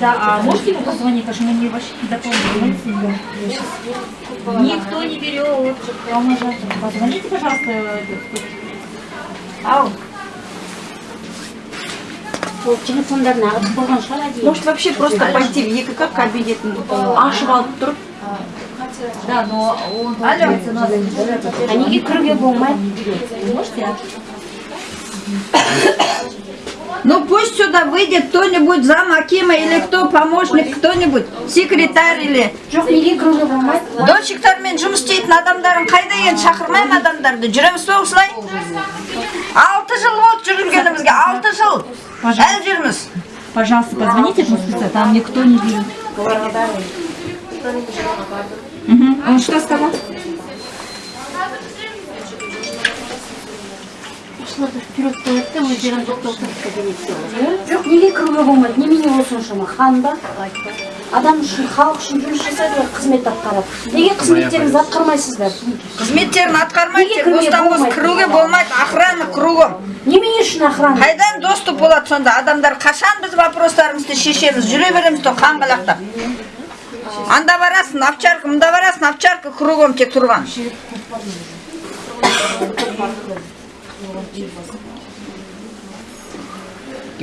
Да, а можете ему позвонить, потому что мы не вообще не дополнили. Никто не берет. Позвоните, пожалуйста. Ау. Может вообще просто пойти в ЕКК кабинет ашып алып тұрып Да, но он, получается, берет. а неге кіруге болмайды Можете? а? Ну пусть сюда выйдет кто-нибудь зам Акима или кто, помощник, кто-нибудь, секретарь или... жоқ неге кіруге болмайды Дольщиктармен жұмыс істейтін адамдарын қайда енді шақырмаймын адамдарды жүреміз бе осылай алты жыл болды жүргенімізге алты жыл әлі жүрміз Пожалуйста, позвоните этому специалисту, там никто не берет. Мгм. Он что сказал? Осыларды вперед қояды да өздерін тоқтатады кабинетке жоқ неге кіруге болмайды немене осыншама хан ба адам үшін халық үшін жұмыс жасайды ғой қызмет атқарады неге қызметтеріңізді атқармайсыздар қызметтерін атқармайды бостан бос кіруге болмайды охрана кругом немене үшін охрана қайдан доступ болады сонда адамдар қашан біз вопростарымызды шешеміз жүре береміз то қаңғалақтап анда барасың овчарка мында барасың овчарка кругом тек тұрған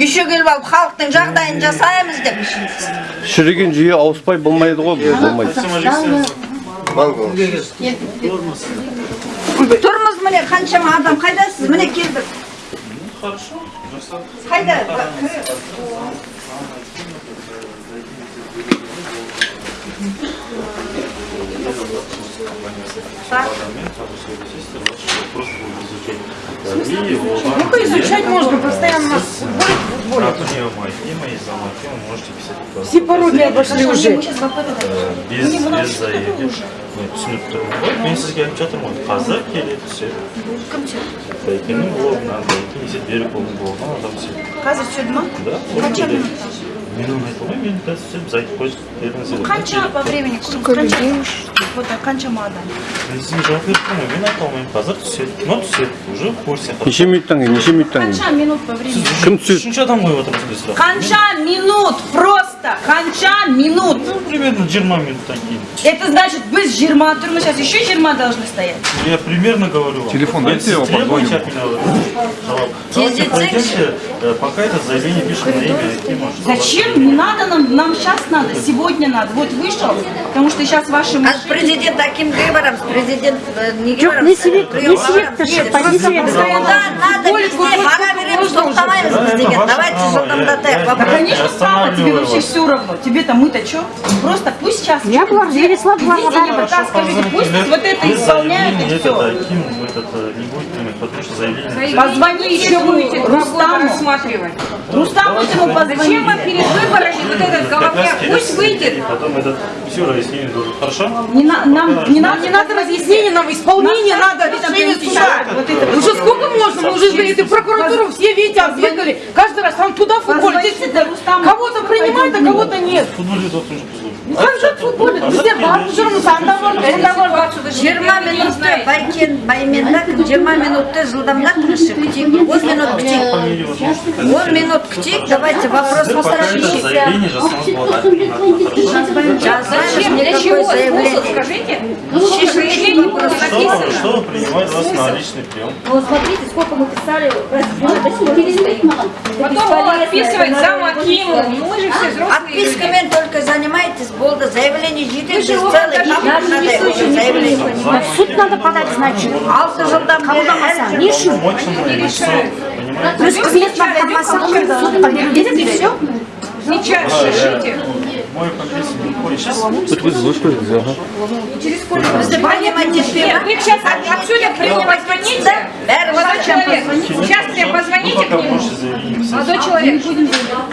үйше келіп алып халықтың жағдайын жасаймыз деп шіріген жүйе ауыспай болмайды ғой болмайды. Тұрмыз. Міне қаншама адам қайдасыз? Міне келдік қайда? Ну-ка изучать можно, постоянно нас А тут не мои, и мои замки, вы можете писать просто. все пародии обошли уже. Без, без заявки. Ну, түсініп тұрмын ғой мен сізге айтып жатырмын ғой қазір келеді все бәйкенің блогынан бәйкен есеп берік болған адам все қазір түседі ма да ол келеді мен оны айта алмаймын мен қазір все біз айтып қойдық беріңіздер қанша по времени қанша вот так қаншама адам мен сізге жауап беріп тұрмын ғой мен айта алмаймын қазір түседі но түседі уже в курсе неше минуттан кейін неше минуттан кейін қанша минут по времени кім түседі үшінші адам қойып отырмын сізге сұрақ қанша минут просто қанша минут ну примерно жиырма минуттан кейін это значит біз жиырма тұрмыз сейчас еще жиырма должны стоять Я примерно говорю вам. Телефон Если дайте, я вам требуете от меня жауап. Давайте пройдемте, э, пока это заявление пишем на имя Акима. чтобы Зачем? Не надо нам, нам сейчас надо, сегодня надо. Вот вышел, потому что сейчас ваши Қазір мужчины... президент акимге барамыз президент э, неге жоқ барамыз не себеп не себепті шықпай не себепті Куда надо везде бара береміз тоқтамаймыз біз деген Ваше давайте право, жылдамдатайық я- Да, вопрос конечно, право, тебе Останавливаю вообще вас. все равно. Тебе-то мы-то что? Просто пусть сейчас... я бұлар жібересілар бұларға Идите, бәрібір пока скажите, пусть вот это Без исполняют заявления и этот все. Аким этот э, не будет принимать, потому что заявление... Позвони еще будете Рустаму. рассматривать. Рустаму ему позвони. Зачем вам перед выборами вот этот головняк? Пусть выйдет. потом этот все разъяснение должен. Хорошо? Не, на- нам, не надо, Не надо разъяснений, нам исполнение надо, решение суда. Вот это Уже сколько можно? Мы уже за эту прокуратуру все, видите, оббегали. Каждый раз там туда футбол, здесь Позвоните Рустаму. Кого-то принимают, а кого-то нет. В футболе тот тоже позвонит. Ну как же в футболе? Везде бар, все равно санда бар, санда бар. жиырма минутта байкен байменда жиырма минутты жылдамдатыңызшы күтейік он минут күтейік Фамилию вот можете он минут күтейік давайте вопрос Пока это решим заявление жасаңыз болады. жазбаймыз Для никакой чего способ, заявление скажите? шешілетін вопрос Что, что принимает вас на личный прием? вот смотрите сколько мы писали Потом он отписывает зам Акиму. Ну мы же все взрослые люди. отпискамен только занимаетесь болды заявление жетеді біз целый папка надо уже заявление в суд надо подать значит алты жылдан бері қабылдамаса не үшін Помочь ему лицо, понимаете? өз қызметін атқармаса сотқа беріп береді и все Сейчас решите. Мой подписан не ходит. Сейчас өткізіңіз өткізіңіз аха бізді понимать Нет, етпей вы сейчас отсюда при мне позвоните. бәрі Молодой человек, сейчас мне вы позвоните к пока нему. можете заявление писать. Молодой человек,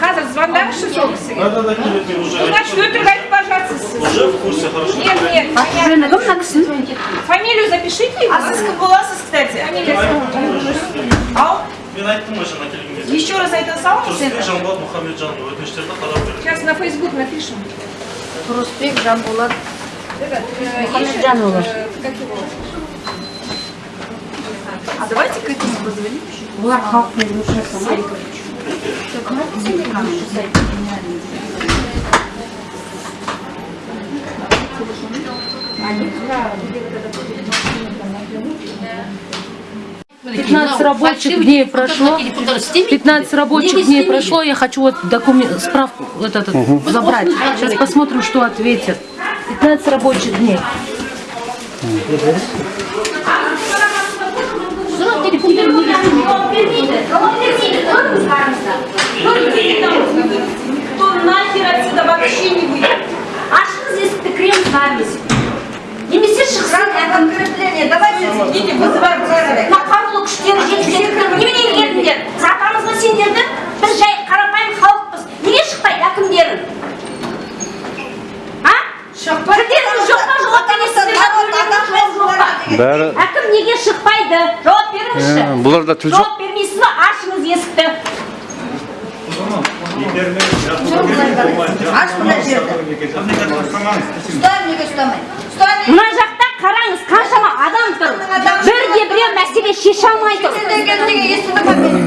қазір звондаңызшы сол кісіге. Да-да-да, келеді, уже Значит, өтірік пожалуйста. Уже в курсе, хорошо. Нет, нет, жөні кім мына кісінің фамилию запишите. А сіз кім боласыз, кстати? Ау? Мен айттым ғой жаңа келген кезде. Еще раз айтып салыңыз енді сейчас на фейсбук напишем. Тұрысбек жанболат мұхамеджанұлы а давайте к этому позвоним олар халықтың жұмысшысы Они 15 рабочих дней прошло, 15 рабочих дней прошло, я хочу вот документ, справку вот этот угу. забрать. Сейчас посмотрим, что ответят. 15 рабочих дней. Кто нахер отсюда вообще не выйдет? А что здесь ты крем зависть? Немесе шықсын. Подкрепление, давайте вызываем мына қарулы күштері жеткізеді. немене келдіңдер сатамыз ба сендерді біз жай қарапайым халықпыз. Неге шықпайды әкімдерің? А? Кірдеріңіз жоқ па жауап бересіздер. Әкім неге шықпайды? Жауап беріңізші. Бұларда тіл жоқ жауап бермейсіз ба? Ашыңыз есікті. Аш мына жерді. Ұстайын, неге ұстамай? Ұстайын, мына жақта қараңыз қаншама адам тұр бірде біреу мәселе шеше алмай тұр сендер келдіге естідің ба мені?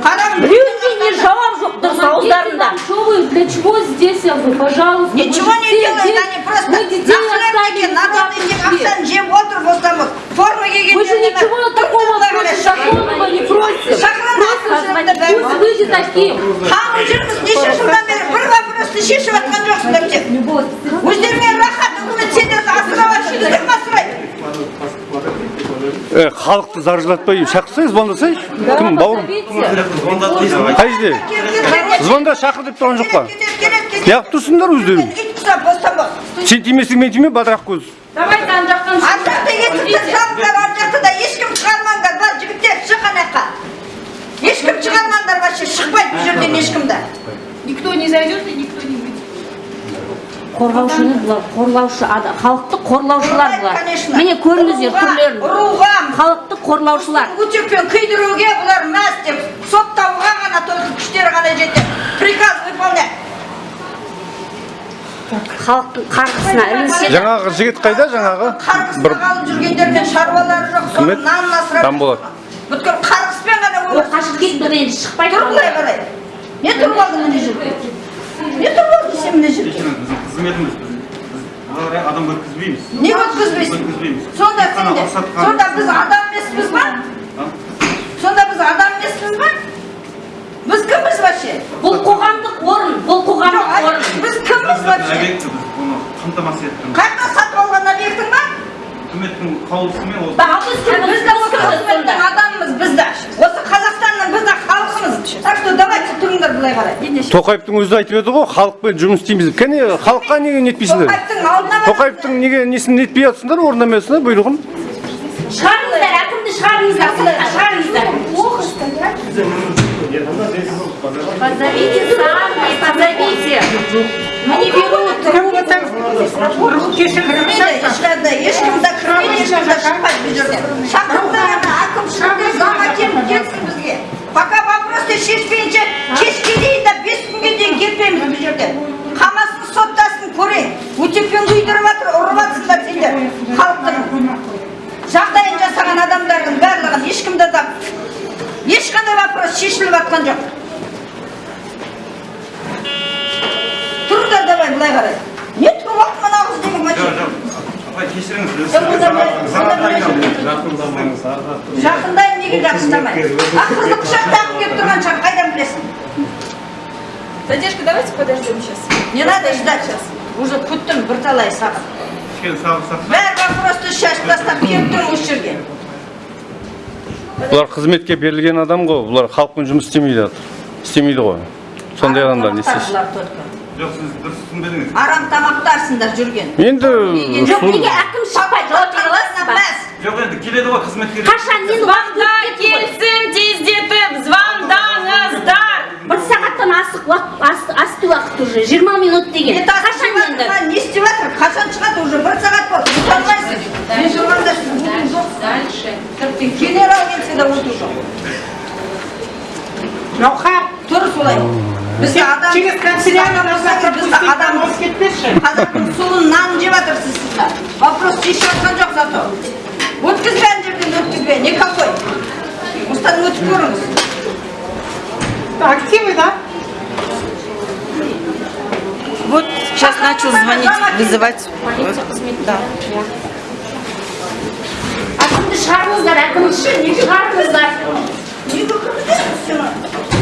Қараңыз, біреуінде не жауап жоқ дұрыс ауыздарында Что вы, для чего здесь, я говорю, пожалуйста. Ничего мы не детей делают, здесь- они просто Мы детей нахлебники, оставили народные сюда пришли. ақшаны жеп отыр бостан Форма киген Мы же ничего такого против законного не просим. Шақырады, Пусть выйдет таким. Қаңып жүрміз, неше жылдан бері бір вопросты шешіп жатқан жоқсыңдар тек. Халықты заржылатпай шақырсай звондасайшы кім бауырым? қай жерде звонда шақыр деп тұрған жоқ па? Неғып тұрсыңдар өздерің? Сен тимесең мен тиме бадырақ көз Давайте ана жақтан Ар жақта есікті салыңдар, ар жақта да ешкім шығармаңдар, бар жігіттер шық ана жаққа. Ешкім шығармаңдар вообще, шықпайды бұл жерден ешкім де. никто не зайдет и никто. Қорғаушыны бұлар қорлаушы халықты қорлаушылар бұлар міне көріңіздер түрлерін ұруға, халықты қорлаушылар Утекпен күйдіруге бұлар мәз деп соттауға ғана только күштері ғана жетеді. Приказ выполнять. халықтың қарғысына ілінсе жаңағы жігіт қайда жаңағы Қарғысқа бір қалып жүргендермен шаруалары жоқ. еді? нанын асырап. Тамболат. Бүткіл қарғыспен ғана ол өмір қашып кетті енді шықпай Тұр былай қарай. Не тұрып алдың мына жерде? Не тұрып алдың сен мына жерде? қызметіміз біз адам өткізбейміз Не өткізбейсің? өткізбейміз Сонда рұқсат сонда біз адам емеспіз ба? Сонда біз адам емеспіз ба? Біз кімбіз вообще? бұл қоғамдық орын бұл қоғамдық орын біз кімбіз вообще? объекті біз оны қамтамасыз еттім Қайда сатып алған объектің ба? үкіметтің қаулысымен біз кімбіз? Біз де осы қызметтің адамымыз, біз де. Осы Қазақстанның біз де халқымыз. Так что давайте тұрыңдар былай қарай. тоқаевтың өзі айтып еді ғой халықпен жұмыс істейміз кәне халыққа неге нетпейсіңдер Тоқаевтың алдына тоқаевтың неге несін нетпей жатсыңдар орындамайсыңдар бұйрығын? Шығарыңыздар әкімді шығарыңыздар сыртқа шығарыңыздар. Позовите сами позовите. Мы не берут. Кірмейді, ешқандай, ешкім де кірмейді, ешкім де шықпайды бұл жерден. Шақырыңдар ана, әкім әкеліп келсін бізге. Пока вопросты шешпейінше, кешке дейін де бес күнге дейін кетпейміз бұл жерден. Қамасын соттасын көрейін. Утеппен күйдіріп жатыр, ұрып жатсыңдар сендер, халықтың. Жағдайын жасаған адамдардың барлығын ешкімді де ешқандай вопрос шешіліп жатқан жоқ. Тұрыңдар давай былай қарай. Не тұрып алып мына қыз деген жоқ мачо? жоқ апай кешіріңіз. Жақындаймын неге жақындамайды? А қызды құшақтағым келіп тұрған шығар, қайдан білесің? Задержка, давайте подождем сейчас. Не надо ждать сейчас. Уже күттім бірталай сағат. кішкене сабыр сақтап Бәрі вопросты шашып тастап келіп тұр осы жерге. бұлар қызметке берілген адам ғой бұлар халықпен жұмыс істемейді істемейді ғой сондай адамдар не только. Жоқ сіз дұрыс түсінбедіңіз Арам тамақтарсыңдар жүрген. енді жоқ неге әкім шықпайды жауап бере аласыз ба жоқ енді келеді ғой қызметкер қашан мен уақыт өтіп кетті ғой. Келсін тездетіп звондаңыздар. бір сағаттан асық уақыт асты, уақыт уже жиырма минут деген Не қашан енді Не істеп жатыр? Қашан шығады уже бір сағат болды. Ұсталмайсың. Мен тұрғанда жоқ. Генерал келсе де отыру жоқ. Жауһар, Тұр солай. Бізді адам... через канцелярию должна Бізді адам... Қазақтың суын нанын жеп жатырсыз сіздер. Вопрос шешіп жатқан жоқ зато. Өткізбе ана жерден өткізбе. Никакой. Осыдан өтіп көріңіз. активы, да? Вот сейчас сейчас начал звонить, вызывать. Да. әкімді шығарыңыздар әкімші не шығарыңыздар Неге кіргізесіз сені?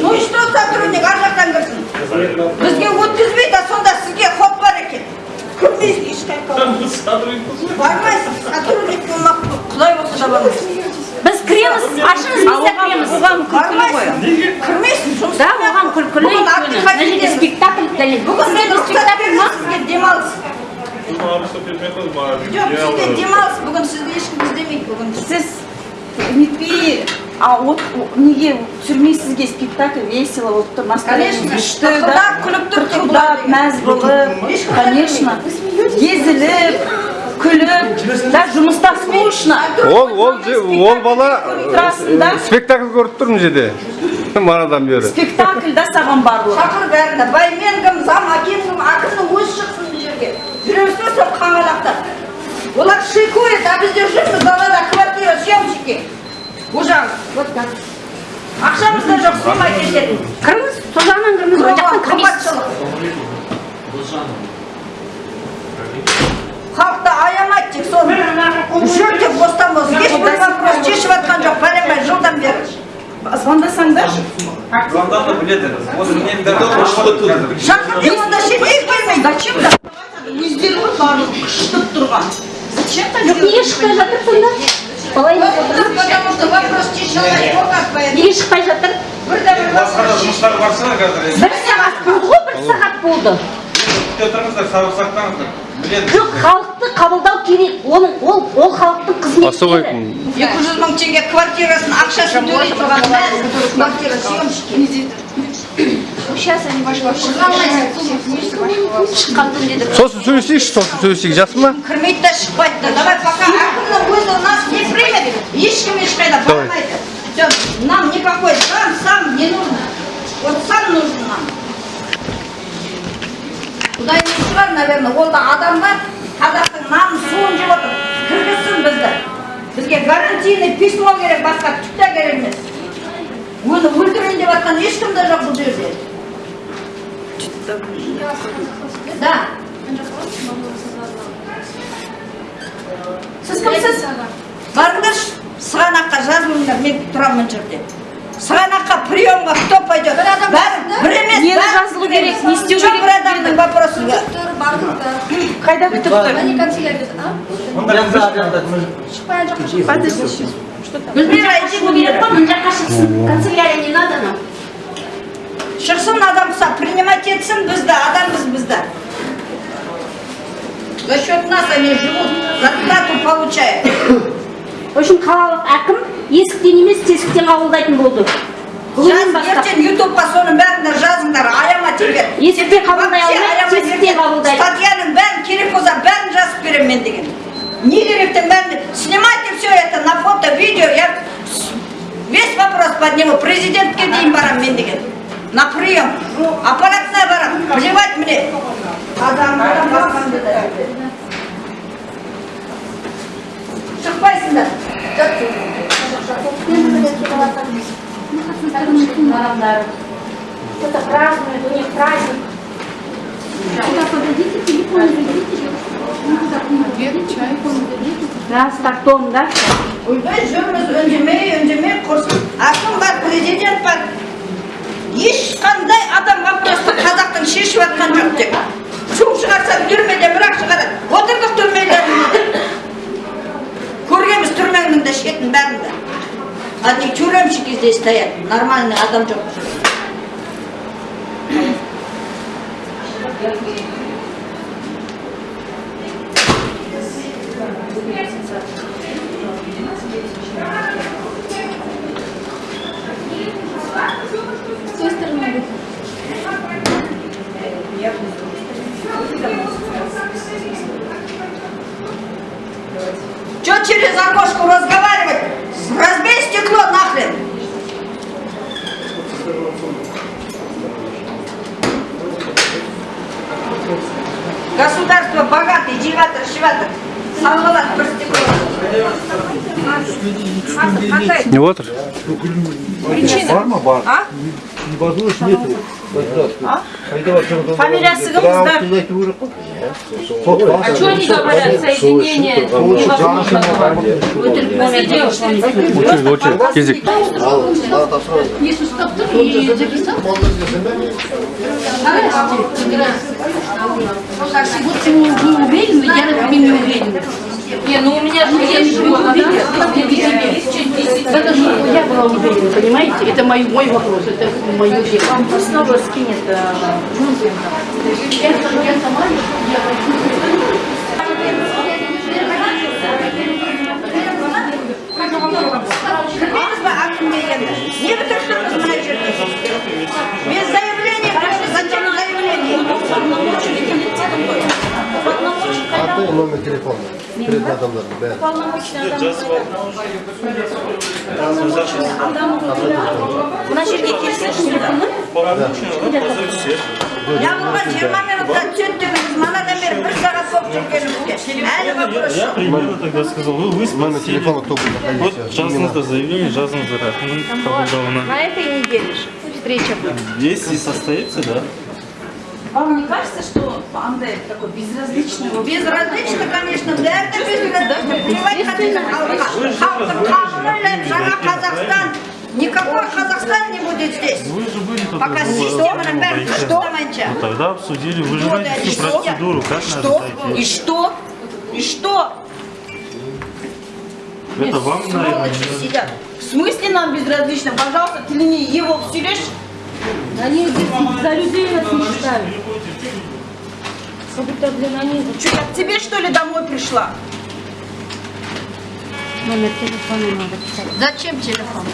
Ну и что сотрудник ар жақтан кірсін? Бізге өткізбейді, а сонда сізге ход бар екен. Кірмейсіз ешқайда. Бармайсыз, сотрудник болмақ құдай болса да бармайсыз. біз кіреміз ашыңыз біз де кіреміз Бармайсыз. Кірмейсіз, жұмыс да оған күлкілі Бүгін өйткені мына жерде Абдихатиден- спектакль дәлел Бүгін мен рұқсат спектакль ма сізге демалыс. Жоқ, сізге демалыс, бүгін сізді ешкім іздемейді бүгін. Сіз а вот неге түсірмейсізге спектакль весело, вот настроение Конечно, күшті, күліп Тырқылдап, мәз болып, конечно, езіліп, күліп, да жұмыста скучно. ол ол бала э, спектакль көріп тұр мына жерде манадан бері Спектакль да саған барлығы. Шақыр бәріне, баймен кім, зам, әкем кім, әкімнің өзі шықсын бұл жерге. Жүреміз сол қаңғалақтап. Олар шикует, а біздер жүрміз далада квартира съемщики. Жағы, вот так. Ақшамыз да жоқ, снимай кететін. кіріңіз сол жағынан кіріңіз ол жақтан кірмейсіз Қымбатшылық. Халықты аямайды тек соны. Жүр тек бостан бос. Ешбір вопрос шешіп жатқан жоқ, бәленбай жылдан бері. Звондасаңдаршы. Звондады біледі. Шақырдың онда шетел келмейді. Зачем да? Өздері ғой барлығы қышытып тұрған. жоқ неге шықпай жатыр сонда былай Потому что вопрос как бы... неге шықпай жатыр Бірде бір Басқа жұмыстар барса қазір. бір сағат болды ғой бір сағат болды Күте тұрыңыздар, сабыр сақтаңыздар. Жоқ халықты қабылдау керек оның ол ол халықтың особый қызметкері екі жүз мың теңге квартирасын ақшасын төлей тұрған квартира съемщики. Сейчас они ваши шыққан деді сосын сөйлесейікші сосын сөйлесейік жақсы ма кірмейді да шықпайды да. Давай пока. Әкімнің өзі нас не примет ешкім ешқайда бармайды все нам никакой сам сам не нужно. Вот сам нужен нам. Құдай не шығар наверное ол да? Адамдар қазақтың нанын суын жеп отыр кіргізсін бізді бізге гарантийный письмо керек басқа түк те керек емес оны өлтірейін деп жатқан ешкім де жоқ бұл жерде да. Сіз кімсіз? Барыңдаршы сығанаққа жазылыңдар мен тұрамын мына жерде. Сығанаққа приемға кто пойдет? Бәрі бір емес Нені жазылу керек, не істеу керек? бір адамның вопросы бар Қайда күтіп тұр? Они канцелярия, а? Шықпай жаққа гүлмира шығу керек қой мына жаққа шықсын. Канцелярия не надо нам? Шықсын адам сам принимать етсін бізді адамбыз бізді. За счет нас они живут зарплату получают. В общем қалалық әкім есіктен емес тесіктен қабылдайтын болды. Ертең ютубқа соның бәрін жазыңдар аяма теперь есіктен қабылдай ертең қабылдайды. Статьяның бәрін керек болса бәрін жазып беремін мен деген. Не керектің бәрін снимайте все это на фото видео. Я весь вопрос подниму. Президентке дейін барамын мен деген. На прием аппаратная барамын плевать мне. Да. Шықпайсыңдар кто-то празднует у них праздник. Да с тартом да? Ойбай жүрміз үндемей үндемей құрсын әкім бар президент бар ешқандай адам вопросты қазақтың шешіп жатқан жоқ тек шу шығарса түрмеде бірақ шығарады отырдық түрмелерінде де көргенбіз түрменің де шетін бәрін де. Одни тюремщики здесь стоят. Нормальный адам жоқ. Через окошко разговаривать? Разбей стекло нахрен! Государство богатый, девятый, шеватый. Салғалат бір стекло. не отыр фамилиясы кімдіңіздер А что они говорят? Соединение невозможно. Все девушки. очередь очередь кезек Если что, кто и записал? Вот ты не уверен, я, например, не уверена. Не, ну у меня же есть живот, да? Это же я была уверена, понимаете? Это мой, мой вопрос, это мое дело. Вам снова скинет. Я сама Кірмеңіз ба әкімге енді не бітірдіңіз мына жерде заявление Аты номер телефона. Перед адамдардың бәрі. мына жерге келсеңіз телефонмен яғұлға жиырма минутта түсеттіңіз манадан бері бір сағат болып жүргенімізге әлі вопрос Я примерно тогда сказал, вы, вы Номер спросили. телефона кто будет Вот находиться? жазыңыздар заявление, жазыңыздар әкімнің қабылдауына. На этой неделе ж встреча будет. Если состоится, да. Вам не кажется что андай такой безразличный безразлично конечно бәрі де безразлично плевать хотите халықтың қамын ойлаймын жаңа қазақстан никакой казахстан. Не будет здесь. Вы же были тут пока системаның бәрін дұрыстамайынша Ну тогда обсудили, вы же знаете всю что? процедуру, как что? надо и что? И что? Это вам, наверное, в смысле нам безразлично? Пожалуйста ты не его всерешь Они за людей нас не считают. Как будто, блин, они... что я к тебе что ли домой пришла? Номер телефона надо писать. зачем телефон?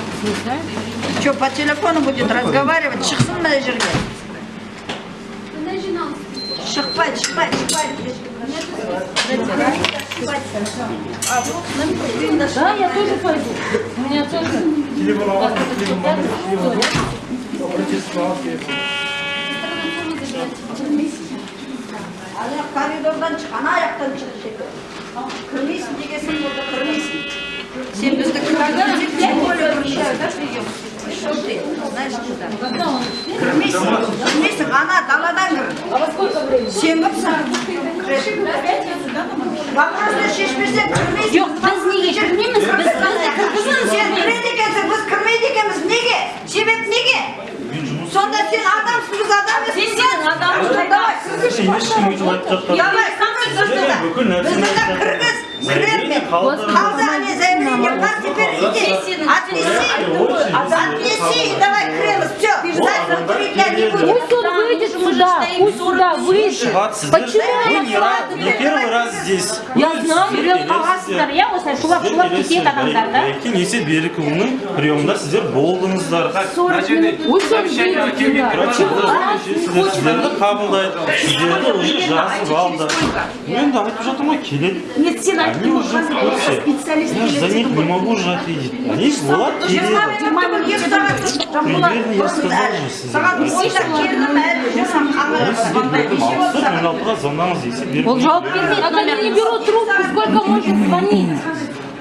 Что по телефону будет разговаривать? Шықсын мына жерге шықпайды шықпайды шықпайды Да, я тоже пойду. У меня тоже... аяқ коридордан шық ана аяқтан шығып кетті кірмейсің дегенсің burada кірмейсің сен бізді знаешь куда кірмейсің кірмейсің ана даладан кір сен кімсің вопросты шешпесең кірмейсің Жоқ, біз неге кірмейміз? Біз сен кіреді екенсің біз кірмейді екенбіз неге себеп неге сонда сен адамсың біз адам емеспіз сен адамсың давай ешкім өйтіп айтып жатқан бізді айтып кіргіз Заявление кірермен қалдырыңыз. қалды ане заявление бар теперь иди отнеси отнеси и давай кіреміз все не Пусть он выйдет сюда, пусть сюда выйдет. Почему Вы он не, раз, не первый раз здесь. Я знаю. Жүрек қағасыздар, иә осылай шулап шулап кетеді адамдар да? Кеңесе берікұлының приемында сіздер болдыңыздар. Пусть он выйдет сюда. Процедура сіздер- сіздерді қабылдайды сіздерді уже жазып алды енді айтып жатырмын ғой келеді нет сен они айттың уже в курсе специалист я же за них не могу же ответить они болады келеді примерно я сказал же сізге сағат ойда келдім әлі жүрсем алсақ мен алтыға звондаңыз десе беріп Он жауап бермейді. А они не берут трубку, сколько можно звонить?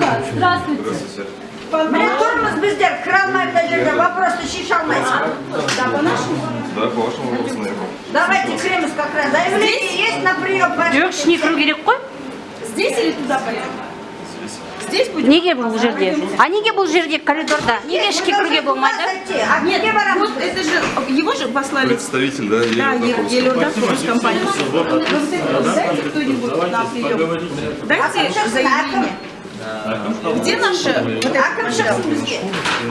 очень много. Здравствуйте. міне тұрмыз біздер кіре алмаймыз мына жерде вопросты шеше алмайсың давайте кіреміз как раз заявление есть на прием жоқ ішіне кіру керек қой здесь или туда пойдем здесь будем неге бұл жерде а неге бұл жерде коридорда неге ішке кіруге болмайды а неге барамыз вот это же его же послали Представитель, да, да Елена Е- Елорда компания дайте кто-нибудь на прием дайте заявление где наши вот это әкім шықсын бізге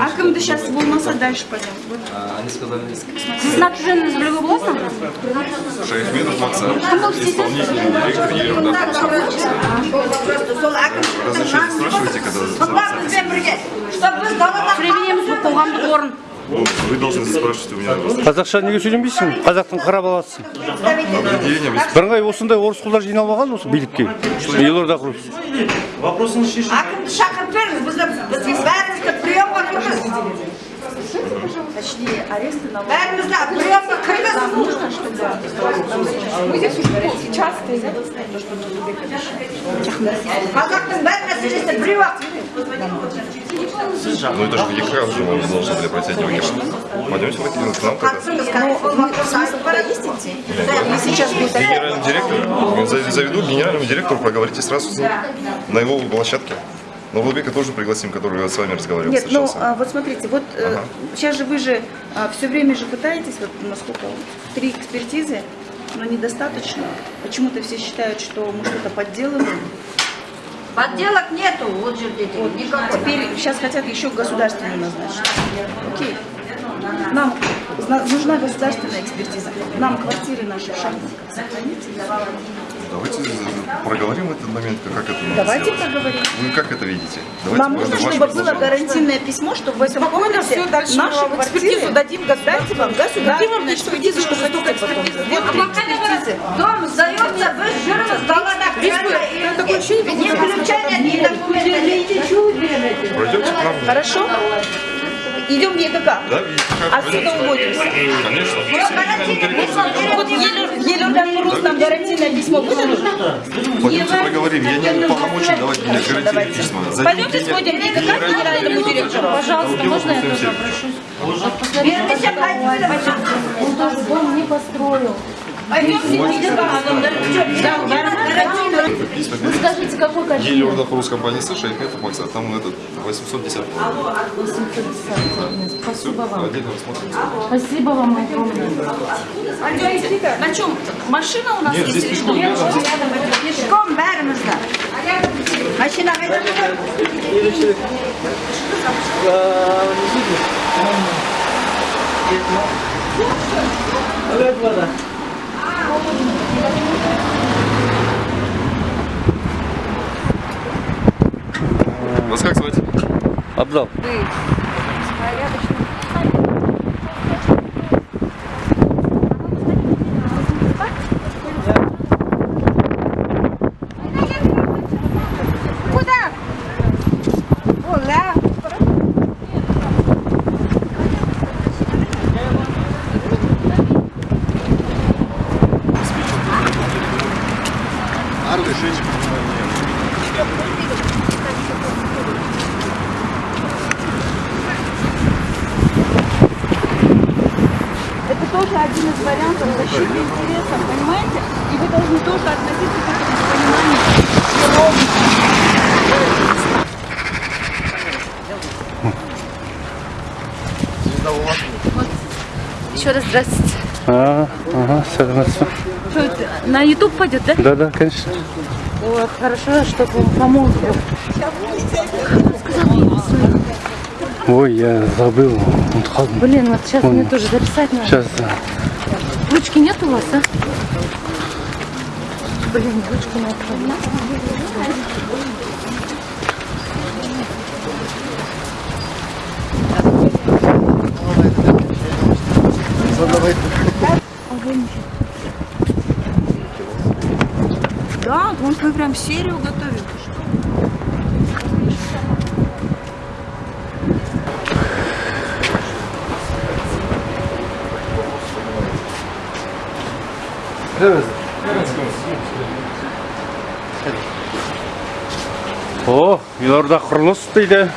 акімді сейчас болмаса дальше пойдем Вот. сіздің аты жөніңізді білуге болады ма Шайхметов Максим, кім болып істейсіз исполнительный директор Елорда. просто сол әкім разрешение спрашиваете, когда Чтобы вы сдала Премиеміз бұл қоғамдық орын. Вы должны спрашивать у меня қазақша неге сөйлемейсің қазақтың қара. Вы бірыңғай осындай орыс құлдар жиналып алған осы билікке. Елорда құрып вопросын шешіп Акымды шақырып беріңіз, Бәрімізді приемға кіргіз. Қазақтың бәрі мәселесі біреу ақ Ну это же в ЕКР уже мы должны были пройти, а не в ЕКР. Пойдемте в ЕКР, к нам тогда. қатысыңыз сейчас Генеральный директор, за- заведу к генеральному директору, поговорите сразу с ним на его площадке. Но Владбека тоже пригласим, который с вами разговаривал, Нет, ну а, вот смотрите, вот э, Ага. сейчас же вы же все время же пытаетесь, вот насколько, три экспертизы, но недостаточно. Почему-то все считают, что мы что-то подделываем. Подделок нету, вот же дети, Вот, никакой. теперь сейчас хотят еще государственную назначить. Окей. Нам нужна государственная экспертиза. Нам квартиры наши в сохранить. Давайте э, проговорим этот момент, как это надо Давайте сделать. проговорим. Вы как это видите? Давайте, Нам нужно, чтобы было гарантийное письмо, что в этом комнате все дальше наши в экспертизу квартиры дадим дайте вам государственную экспертизу, что столько экспертизы. Вот три экспертизы. Дом сдается без жирного стола на крыльце. такое ощущение, ключа нет, ни документа. Пройдемте к нам. Хорошо? Идем в ЕКК. Да, видите, как Отсюда уводимся. Конечно. Вот Елена Мороз нам гарантийное письмо выдадут. Пойдемте проговорим. Я не полномочен давать мне гарантийные письма. Зайдите Пойдемте сходим в ЕКК к генеральному директору. Пожалуйста, можно я тоже Всем. обращусь? Вернися, пойдем. Он тоже дом не построил. Письма Вы скажите, какой Еле качели? Орда Хурус компании США, их нет Макса, там этот 810. Спасибо вам. Отдельно рассмотрим. Спасибо вам огромное. На чем? Машина у нас Нет, здесь пешком рядом. Пешком бәрімізді. Машина қайда Вас как звать? абзал Это тоже один из вариантов защиты интересов, понимаете? И вы должны тоже относиться к этому с пониманием. Еще раз здравствуйте. а, ага сәлеметсің Что это? На YouTube пойдет, да? да да конечно Вот, хорошо, что помог. ой я забыл Блин, вот сейчас мне тоже записать надо. сейчас Ручки нет у вас, а? Блин, ручки надо. Вы прям серию готовит. о елорда құрылыс дейді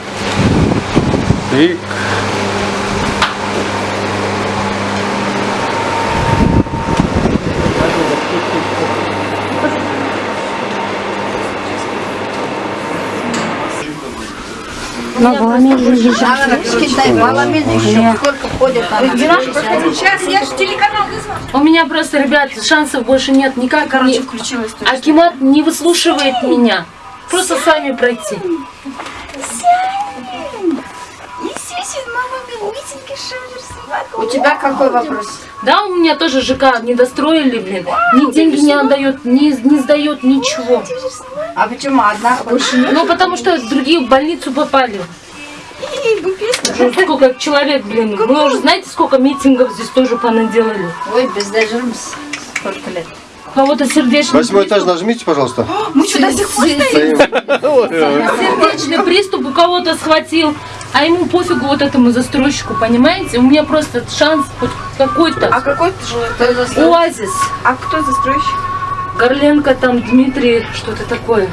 и Китай, баламен еще сколько ходят. Сейчас я же телеканал вызвала. У меня просто, ребят, шансов больше нет. Никак Короче, не... включилась. Акимат не выслушивает меня. Просто сами пройти. Не У тебя какой вопрос? Да, у меня тоже ЖК не достроили, блин. Ни деньги не отдает, ни, не сдает ничего. А почему одна больше нет? Ну, потому что другие в больницу попали. Уже сколько человек, блин. Вы уже знаете, сколько митингов здесь тоже понаделали. Ой, бездержимся. Сколько лет? Кого-то сердечный Восьмой этаж нажмите, пожалуйста. Мы что, до сих пор стоим? Сердечный приступ у кого-то схватил, а ему пофигу вот этому застройщику, понимаете? У меня просто шанс хоть какой-то. А какой ты жилой? Оазис. А кто застройщик? Горленко там, Дмитрий, что-то такое.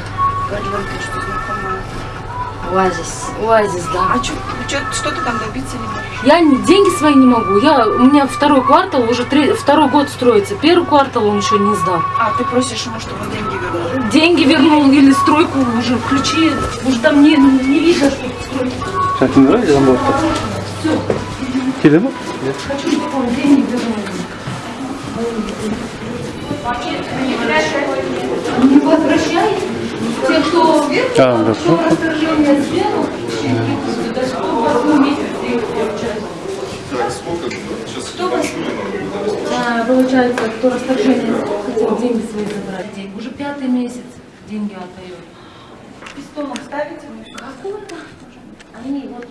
Оазис. Оазис, да. А чё, чё, что ты там добиться не можешь? Я не- деньги свои не могу. Я, у меня второй квартал, уже три, второй год строится. Первый квартал он еще не сдал. А, ты просишь ему, чтобы он деньги вернул? Деньги вернул или стройку уже ключи. Уже там не, не видно, что стройка. Kim nereye lan bu hafta? Все. Mu? Хочу, чтобы он деньги вернул. Не возвращай те, кто А, да. кто расторжение сделал, до сколько месяц Так, сколько? Сейчас А, получается, кто расторжение хотел деньги свои забрать. Деньги. Уже пятый месяц деньги отдает. Пистолом ставите? Какой-то. Они вот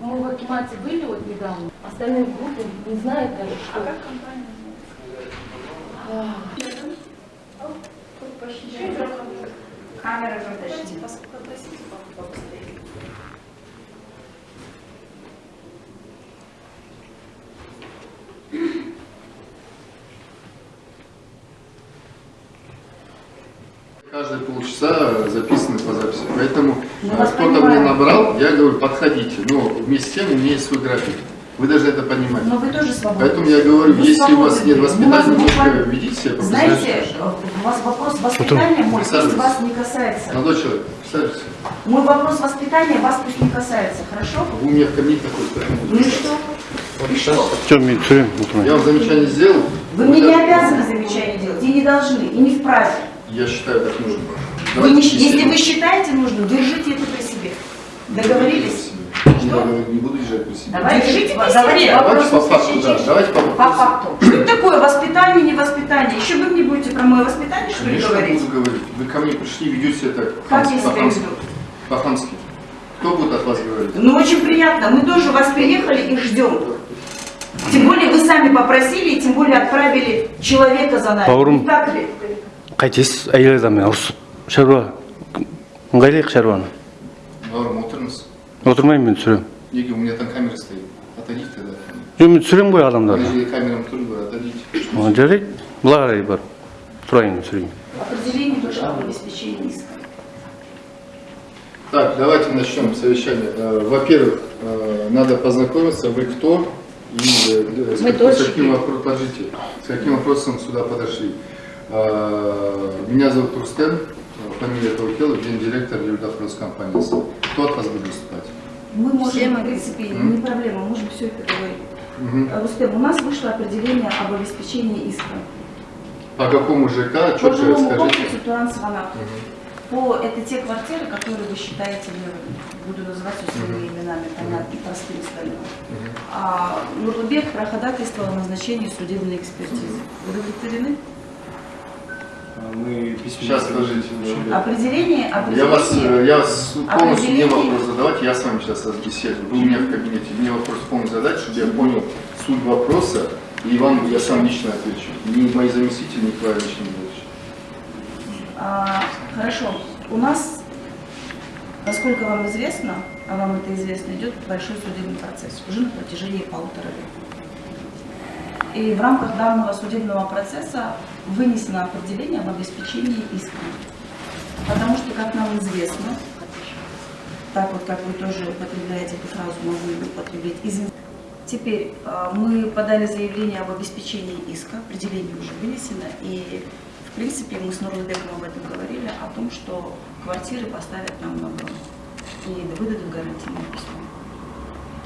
мы в Акимате были вот недавно, остальные группы не знают даже, что. Камера подожди. Каждые полчаса записаны по записи. Поэтому э, вас кто-то мне набрал, я говорю, подходите. Но вместе с тем у меня есть свой график. Вы должны это понимать. Но вы тоже свободны. Поэтому я говорю, Вы если у вас свободны. нет воспитания, вас немножко буквально- ведите себя Знаете, профессионально. у вас вопрос воспитания мой, пусть вас не касается. Молодой человек, присаживайтесь. Мой вопрос воспитания вас пусть не касается, хорошо? Вы у меня в кабинете такой стоите. Ну и что? И что? Я вам замечание сделал. Вы мне не обязаны замечания делать, и не должны, и не вправе. Я считаю, так нужно. Вы не- если вы считаете нужным, держите это при себе. Договорились? Не договор- Не буду держать при себе. Давайте, Держите при давайте себе. Давайте по факту, да. Давайте по По факту. Что это такое воспитание, не воспитание? Еще вы мне будете про мое воспитание, что ли, Конечно, говорить? буду говорить. Вы ко мне пришли, ведете себя так Как я себя по-хамски. веду? По-хамски. Кто будет от вас говорить? Ну, очень приятно. Мы тоже вас приехали и ждем. Тем более вы сами попросили, и тем более отправили человека за нами. Бауырым. Не так ли? қайтесіз әйел адаммен ұрысып шаруа ыңғайлайық шаруаны Бауырым, отырыңыз. отырмаймын мен түсіремін Неге, у меня там камера стоит. Отойдите тогда. жоқ мен түсіремін ғой адамдарды Подожди, камерам тоже говорю, отойдите. Ɔ, жарайды былай қарай барып тұрайын түсірейін Определение тоже об обеспечении иска. Так, давайте начнем совещание. Э, Во-первых, э, надо познакомиться, вы кто и э, с, Мы как- с дочки. каким вопросом, подождите, с каким вопросом сюда подошли. Э, Меня зовут Рустем, фамилия Таукелов, гендиректор Юрдофрос компании. Кто от вас будет выступать? Мы можем, в принципе, не проблема, можем все это говорить. Э, Рустем, у нас вышло определение об обеспечении иска. По какому ЖК, По четко жилому расскажите. комплексу Туранцевана. По, это те квартиры, которые вы считаете, я буду называть все своими именами, понятно, простым стальным. А Нурлыбек проходательствовал о назначении судебной экспертизы. Удовлетворены? Мы Сейчас скажите. Определение, Я вас, определение. э, я вас полностью не Определение. вопрос задавать, я с вами сейчас беседую. Вы у меня в кабинете, мне вопрос полностью задать, чтобы я понял суть вопроса, и вам я сам лично отвечу. Ни мои заместители, ни лично не будут. А, хорошо. У нас, насколько вам известно, а вам это известно, идет большой судебный процесс уже на протяжении полутора лет. И в рамках данного судебного процесса вынесено определение об обеспечении иска. Потому что, как нам известно, так вот, как вы тоже употребляете эту фразу, могу употреблять, извините. Теперь э, мы подали заявление об обеспечении иска, определение уже вынесено, и в принципе мы с Нурлыбеком об этом говорили, о том, что квартиры поставят нам на и выдадут гарантийное письмо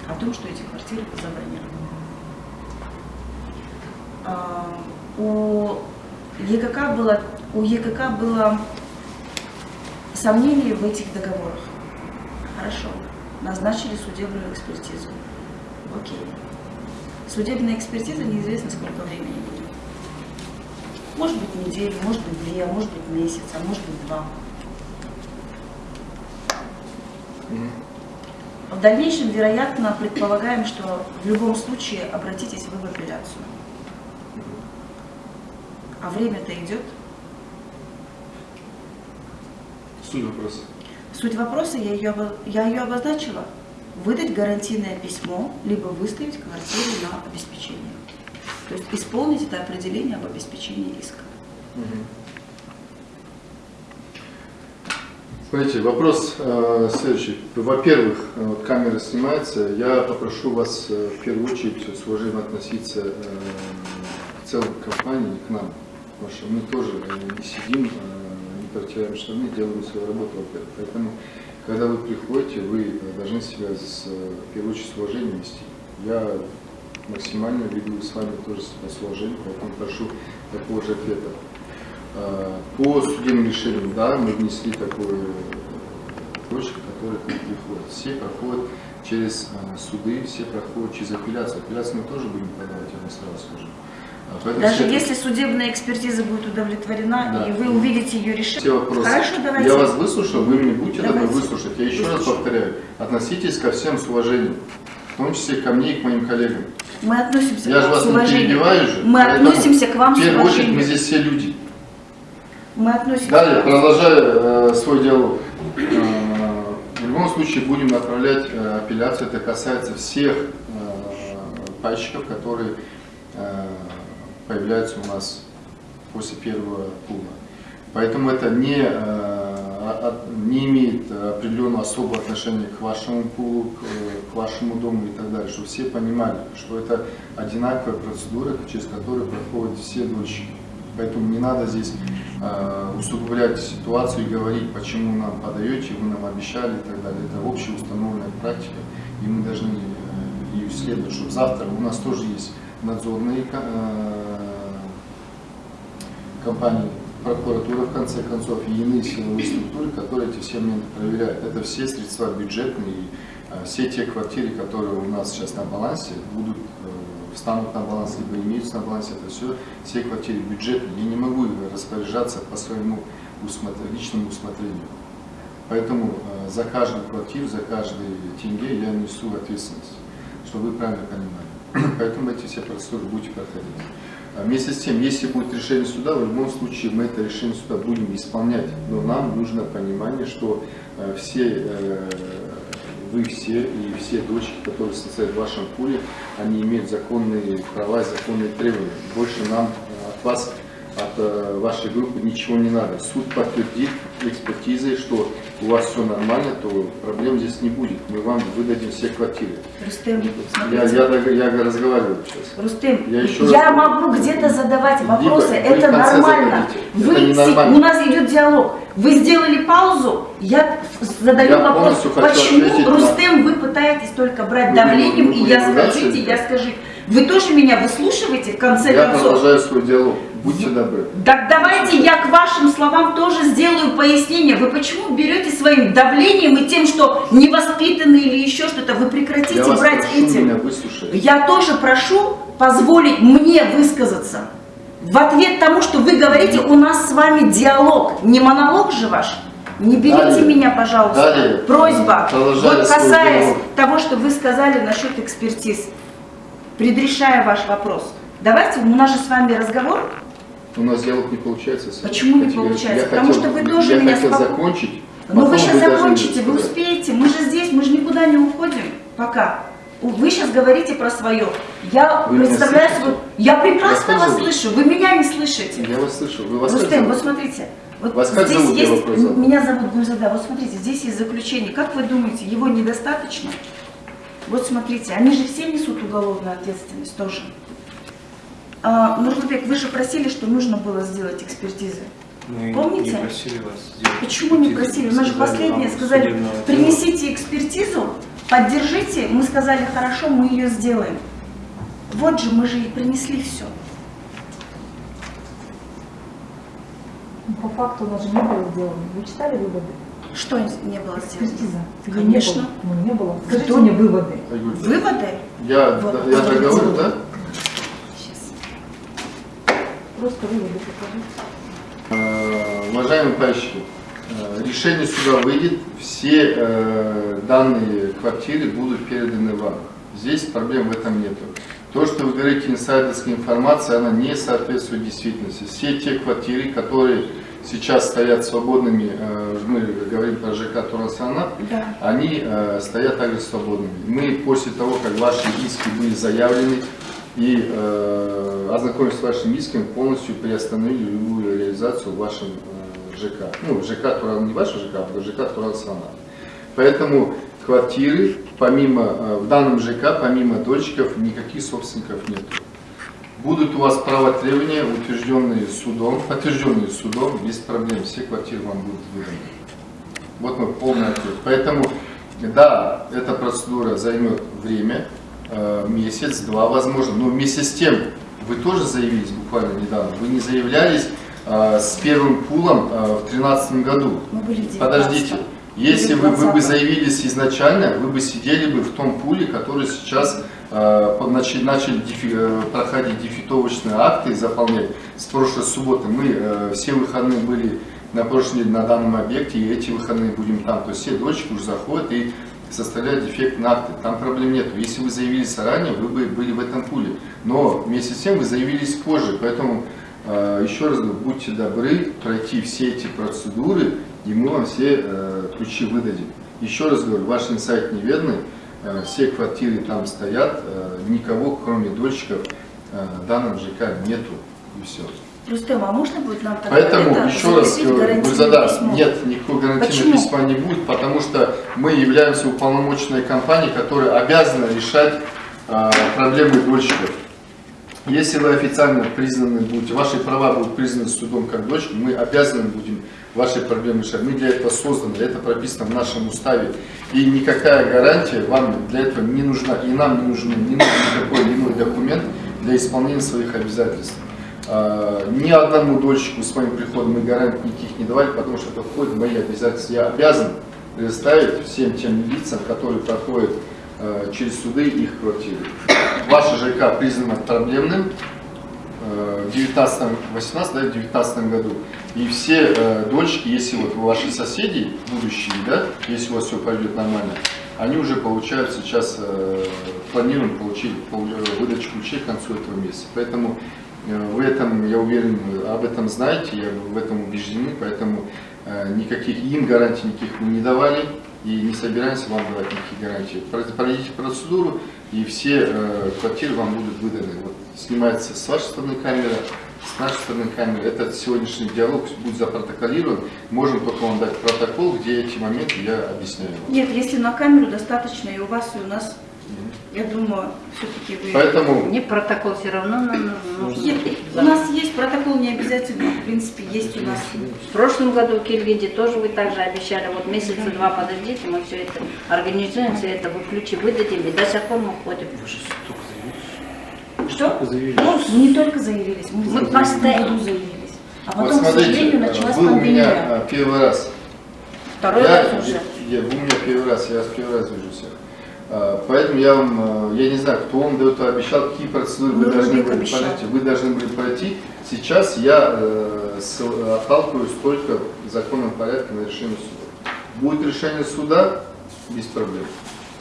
о том, что эти квартиры забронированы. У ЕКК было, у ЕКК было сомнение в этих договорах. Хорошо. назначили судебную экспертизу. Окей. Судебная экспертиза неизвестно сколько времени будет. Может быть неделю, может быть две, может быть месяц, а может быть два. В дальнейшем, вероятно, предполагаем, что в любом случае обратитесь вы в апелляцию. А время-то идет. Суть вопроса. Суть вопроса, я ее, я ее обозначила. Выдать гарантийное письмо, либо выставить квартиру на обеспечение. То есть исполнить это определение об обеспечении иска. Смотрите, вопрос э, следующий. Во-первых, э, вот камера снимается. Я попрошу вас э, в первую очередь с уважением относиться э, к целой компании, к нам. Потому что мы тоже э, не сидим, э, не протираем штаны, делаем свою работу. Поэтому, когда вы приходите, вы э, должны себя с, э, в первую очередь с уважением вести. Я максимально веду с вами тоже с уважением, поэтому прошу такого же ответа. Э, По судебным решениям, да, мы внесли такую точку, которая к нам приходит. Все проходят через суды, все проходят через апелляцию. Апелляцию мы тоже будем подавать, я вам сразу скажу. А Даже все- если судебная экспертиза будет удовлетворена, Да. и вы увидите ее решение. все вопросы. Хорошо, давайте. Я вас выслушал, вы мне добры Давайте. выслушать. Я еще раз Выслушаю. повторяю, относитесь ко всем с уважением, в том числе ко мне и к моим коллегам. Мы относимся Я к же вам вас с не уважением. перебиваю же. Мы поэтому относимся к вам В с первую очередь мы уважением. здесь все люди. Мы относимся Далее, к вам. продолжая э, свой диалог. Э, в любом случае будем направлять э, апелляцию. Это касается всех э, пайщиков, которые э, появляются у нас после первого пула. Поэтому это не, э, а- не имеет определенного особого отношения к вашему пулу, к, вашему дому и так далее, чтобы все понимали, что это одинаковая процедура, через которую проходят все дольщики. Поэтому не надо здесь э, усугублять ситуацию и говорить, почему нам подаете, вы нам обещали и так далее. Это общеустановленная практика, и мы должны э, ее исследовать, чтобы завтра у нас тоже есть надзорные э, компании, прокуратура в конце концов и иные силовые структуры, которые эти все моменты проверяют. Это все средства бюджетные, э, все те квартиры, которые у нас сейчас на балансе, будут э, встанут на баланс, либо имеются на балансе, это все, все квартиры бюджетные. Я не могу распоряжаться по своему усмотр- личному усмотрению. Поэтому за каждую квартиру, за каждый тенге я несу ответственность, чтобы вы правильно понимали. Поэтому эти все процедуры будете проходить. А Вместе с тем, если будет решение суда, в любом случае мы это решение суда будем исполнять. Но нам нужно понимание, что э, все, э, вы все и все дочки, которые состоят в вашем пуле, они имеют законные права и законные требования. Больше нам э, от вас, от э, вашей группы ничего не надо. Суд подтвердит экспертизой, что у вас все нормально, то проблем здесь не будет. Мы вам выдадим все квартиры. Рустем, Я, я, я разговариваю сейчас. Рустем, Я я, еще раз- могу где-то задавать вопросы, Либо вы это нормально. зададите. Вы, Это не нормально. у нас идет диалог. Вы сделали паузу, я задаю Я вопрос, почему, ответить Рустем, вы пытаетесь только брать Вы давлением, будете и я ругаться скажите, я скажи. Вы тоже меня выслушиваете в конце Я концов? продолжаю свой диалог. Будьте добры. Так давайте я к вашим словам тоже сделаю пояснение. Вы почему берете своим давлением и тем, что невоспитанны или еще что-то, вы прекратите Я брать прошу этим. меня выслушать. Я тоже прошу позволить мне высказаться. В ответ тому, что вы говорите, у нас с вами диалог, не монолог же ваш. Не берите Далее. меня, пожалуйста. Далее. Просьба. Продолжая Вот касаясь диалог. того, что вы сказали насчет экспертиз, предрешая ваш вопрос. Давайте, у нас же с вами разговор. У нас диалог не получается. Почему не Категорически. получается? Я Потому хотел- что вы тоже я меня хотел споко- закончить. Но вы потом сейчас должны закончите, вы успеете. Мы же здесь, мы же никуда не уходим пока. Вы сейчас говорите про свое. Я Вы представляю свой... Я прекрасно Вас вас зовут? слышу. Вы меня не слышите. Я вас слышу. Вы вас Рустем, вот смотрите. Вот Вас как здесь зовут, я есть... вопрос. Меня зовут Гульзада. Вот смотрите, здесь есть заключение. Как вы думаете, его недостаточно? Вот смотрите, они же все несут уголовную ответственность тоже. А, Нурлыбек, вы же просили, что нужно было сделать экспертизы. Мы Помните? не просили вас сделать Почему не просили? мы У нас же вам сказали, принесите экспертизу, поддержите. Мы сказали, хорошо, мы ее сделаем. Вот же, мы же и принесли все. По факту у нас же не было сделано. Вы читали выводы? Что не было сделано? Экспертиза. Ее Конечно. Не было. Ну, не было. Скажите мне выводы. Выводы? Я, Вот, я договорю, да? Просто выводы покажите. Э, Уважаемые товарищи, э, решение суда выйдет, все э, данные квартиры будут переданы вам. Здесь проблем в этом нету. То, что вы говорите инсайдерская информация, она не соответствует действительности. Все те квартиры, которые сейчас стоят свободными, мы говорим про ЖК Турансанат, Да. они стоят также свободными. Мы после того, как ваши иски были заявлены и э, ознакомились с вашими исками, полностью приостановили любую реализацию в вашем э, ЖК. Ну, ЖК Туран, не ваш ЖК, а ЖК Турансанат. Поэтому квартиры, помимо, э, в данном ЖК, помимо дольщиков, никаких собственников нет. Будут у вас права требования, утвержденные судом, подтвержденные судом, без проблем, все квартиры вам будут выданы. Вот мой полный ответ. Поэтому, да, эта процедура займет время, э, месяц, два, возможно, но вместе с тем, вы тоже заявились буквально недавно, вы не заявлялись э, с первым пулом э, в 2013 году. Мы были в 19 Подождите, если вы, вы бы 20-м. заявились изначально, вы бы сидели бы в том пуле, который сейчас э, начали, начали дефи- проходить дефитовочные акты, заполнять с прошлой субботы. Мы э, все выходные были на прошлой неделе на данном объекте, и эти выходные будем там. То есть все дочки уже заходят и составляют дефектные акты. Там проблем нет. Если вы заявились заранее, вы бы были в этом пуле. Но вместе с тем вы заявились позже. Поэтому э, еще раз говорю, будьте добры пройти все эти процедуры, и мы вам все э, ключи выдадим. Еще раз говорю, ваш инсайт неверный, э, все квартиры там стоят, никого, кроме дольщиков, в данном ЖК нету, и все. Рустем, а можно будет нам тогда Поэтому, это еще раз Гульзада, нет, никакого гарантийного Почему? письма не будет, потому что мы являемся уполномоченной компанией, которая обязана решать э, проблемы дольщиков. Если вы официально признаны будете, ваши права будут признаны судом как дочки, мы обязаны будем ваши проблемы решать. Мы для этого созданы, это прописано в нашем уставе. И никакая гарантия вам для этого не нужна, и нам не нужен, не нужен никакой иной документ для исполнения своих обязательств. А, Ни одному дольщику с моим приходом мы гарантий никаких не давали, потому что это входит в мои обязательства. Я обязан предоставить всем тем лицам, которые проходят э, через суды их квартиры. Ваше ЖК признано проблемным э, в 19 18 да, в 19 году. И все дольщики, если вот ваши соседи будущие, да, если у вас все пойдет нормально, они уже получают сейчас, э, планируем получить пол- выдачу ключей к концу этого месяца. Поэтому э, вы этом, я уверен, об этом знаете, я в этом убеждены, поэтому э, никаких им гарантий никаких мы не давали и не собираемся вам давать никаких гарантий. Про- Пройдите процедуру, и все э, квартиры вам будут выданы. Вот, снимается с вашей стороны камера, с нашей стороны камера. Этот сегодняшний диалог будет запротоколирован. Можем только вам дать протокол, где эти моменты я объясняю. вам. Нет, если на камеру достаточно и у вас, и у нас, я думаю, все-таки вы... Поэтому Не протокол все равно нам нужен. Е- У нас есть протокол, не обязательно, в принципе, есть у нас. В прошлом году в Кельгиде тоже вы также обещали, вот месяца два подождите, мы все это организуем, все это вы ключи выдадим, и до сих пор мы ходим. Что? Ну, не только заявились, мы, Мы постоянно. заявились. А вот потом, к смотрите, сожалению, началась вы у меня пандемия. э, первый раз. Второй я, раз уже. я- вы у меня первый раз, я вас первый раз вижу всех. А, Поэтому я вам, э, я не знаю, кто вам до этого обещал, какие процедуры вы Ну, должны Рубик были обещал. пройти. Вы должны были пройти. Сейчас я э, с- отталкиваюсь только в законном порядке на решение суда. Будет решение суда, без проблем.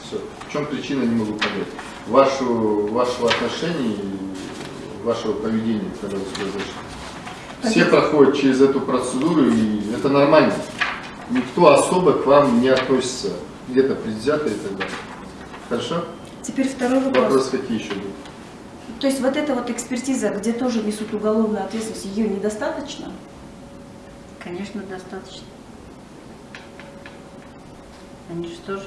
Все. В чем причина, не могу понять. Вашу, вашего отношения и вашего поведения, когда вы сюда зашли. Все проходят через эту процедуру, и это нормально. Никто особо к вам не относится, где-то предвзято и так далее. Хорошо? Теперь второй вопрос. Вопросы какие еще будут? То есть вот эта вот экспертиза, где тоже несут уголовную ответственность, ее недостаточно? Конечно, достаточно. Они же тоже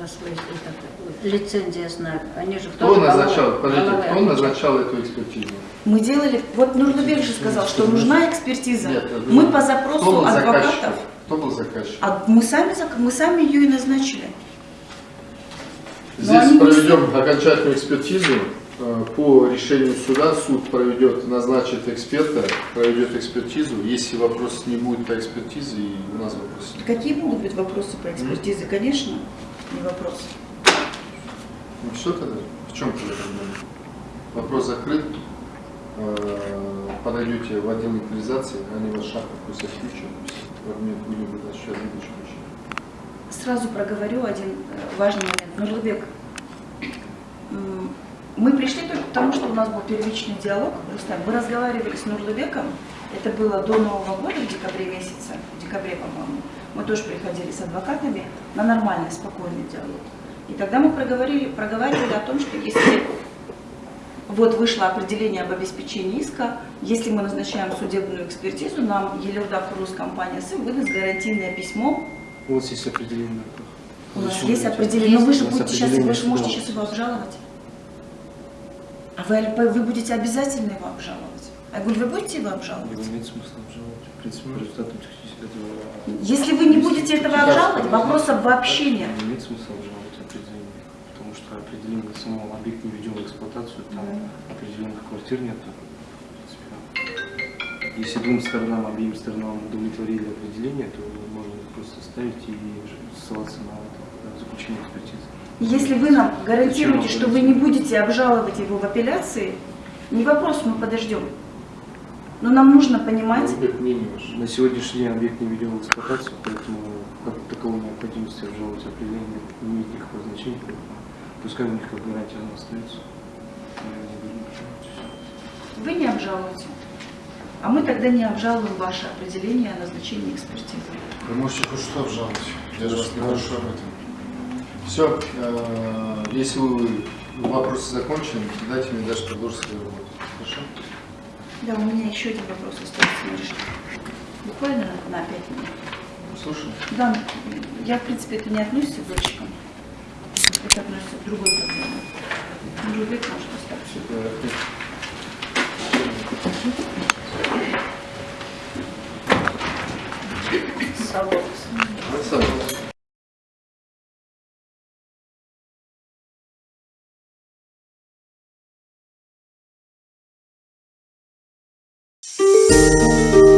за свой этот, лицензия знают. Они же Кто тоже назначал, головой- подождите, головой кто назначал эту экспертизу? Мы делали, вот Нурлыбек же сказал, что нужна экспертиза. Нет, Мы по Кто запросу адвокатов, Кто был заказчиком? а мы сами, мы сами ее и назначили. Здесь проведем окончательную экспертизу, э, по решению суда суд проведет, назначит эксперта, проведет экспертизу. Если вопрос не будет по экспертизе, и у нас вопрос нет. Какие могут быть вопросы по экспертизе? Конечно, не вопрос. Ну все тогда? В чем тогда проблема? Вопрос закрыт. Э, Подойдете в отдел легализации, они вас шахту пусть отключат. Будем будем выдачу вещей. Сразу проговорю один э, важный момент. Нурлыбек, мы пришли только к тому, что у нас был первичный диалог. Мы разговаривали с Нурлыбеком, это было до Нового года, в декабре месяце, в декабре, по-моему. Мы тоже приходили с адвокатами на нормальный, спокойный диалог. И тогда мы проговорили, проговаривали о том, что если вот вышло определение об обеспечении иска, если мы назначаем судебную экспертизу, нам Елеуда Курус компания СИМ выдаст гарантийное письмо У вас есть определение. у нас Зачем есть вы определение, но вы же будете сейчас, вы же можете сейчас его обжаловать. А вы, вы будете обязательно его обжаловать. Я говорю, вы будете его обжаловать? Его имеет смысл обжаловать. В принципе, по результатам технического. Если вы не будете этого обжаловать, вопрос обобщения. Не имеет смысла обжаловать определение. Потому что определение самого объекта не введем в эксплуатацию, там определенных квартир нет. Если двум сторонам, обеим сторонам удовлетворили определение, то можно просто ставить и ссылаться на заключение экспертизы. Если вы нам гарантируете, что вы не будете обжаловать его в апелляции, не вопрос, мы подождем. Но нам нужно понимать. На сегодняшний день объект не введен в эксплуатацию, поэтому как таковой необходимости обжаловать определение не имеет никакого значения. Пускай у них как гарантия она остается. Вы не обжалуете. А мы тогда не обжалуем ваше определение о назначении экспертизы. Вы можете хоть что обжаловать. Я же вас не прошу об этом. Все, если вы вопросы закончены, дайте мне дальше продолжить свою работу. Хорошо? Да, у меня еще один вопрос остается. Буквально на 5 минут. Слушай. Да, я, в принципе, это не относится к дольщикам. Это относится к другой проблеме. Нурлыбек может остаться. サロンです。うん